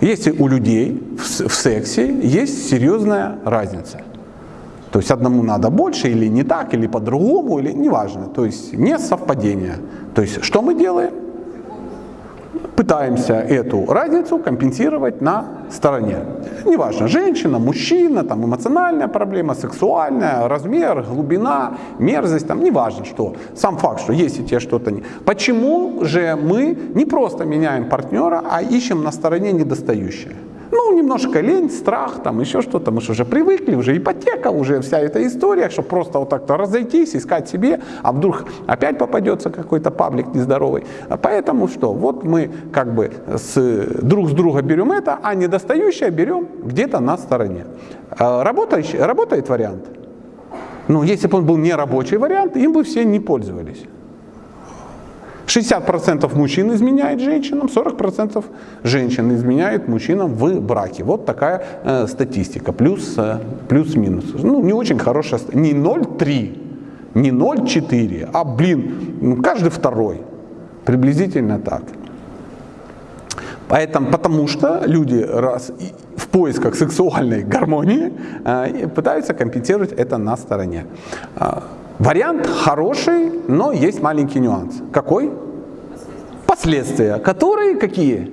Если у людей в сексе есть серьезная разница. То есть одному надо больше или не так, или по-другому, или неважно. То есть не совпадение. То есть что мы делаем? Пытаемся эту разницу компенсировать на стороне. Неважно, женщина, мужчина, там эмоциональная проблема, сексуальная, размер, глубина, мерзость, там неважно что. Сам факт, что если тебе что-то не... Почему же мы не просто меняем партнера, а ищем на стороне недостающее? Ну, немножко лень, страх, там еще что-то. Мы же уже привыкли, уже ипотека, уже вся эта история, что просто вот так-то разойтись, искать себе, а вдруг опять попадется какой-то паблик нездоровый. Поэтому что? Вот мы как бы с, друг с друга берем это, а недостающее берем где-то на стороне. А Работающий, работает вариант? Ну, если бы он был не рабочий вариант, им бы все не пользовались. 60% мужчин изменяет женщинам, 40% женщин изменяет мужчинам в браке. Вот такая э, статистика, плюс, э, плюс-минус. Ну, не очень хорошая, не 0,3, не 0,4, а, блин, ну, каждый второй. Приблизительно так. Поэтому, потому что люди раз в поисках сексуальной гармонии э, пытаются компенсировать это на стороне. Вариант хороший, но есть маленький нюанс. Какой? Последствия, которые какие?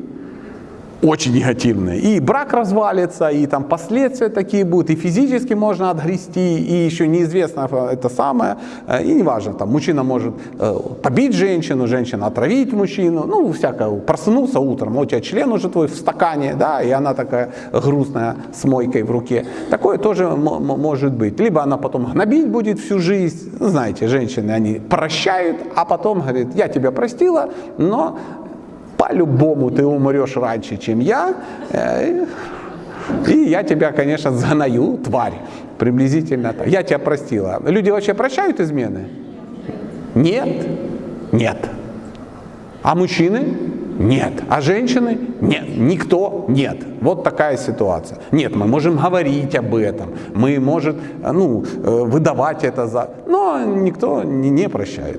Очень негативные. И брак развалится, и там последствия такие будут, и физически можно отгрести, и еще неизвестно это самое. Э, И неважно, там мужчина может э, побить женщину, женщина отравить мужчину, ну всякое. Проснулся утром, у тебя член уже твой в стакане, да, и она такая грустная с мойкой в руке. Такое тоже может быть. Либо она потом гнобить будет всю жизнь. Знаете, женщины, они прощают, а потом говорит, я тебя простила, но по-любому ты умрешь раньше, чем я. Э, И я тебя, конечно, занаю, тварь. Приблизительно так. Я тебя простила. Люди вообще прощают измены? Нет? Нет. А мужчины? Нет. А женщины? Нет. Никто? Нет. Вот такая ситуация. Нет, мы можем говорить об этом, мы можем ну, э, выдавать это за... Но никто не не прощает.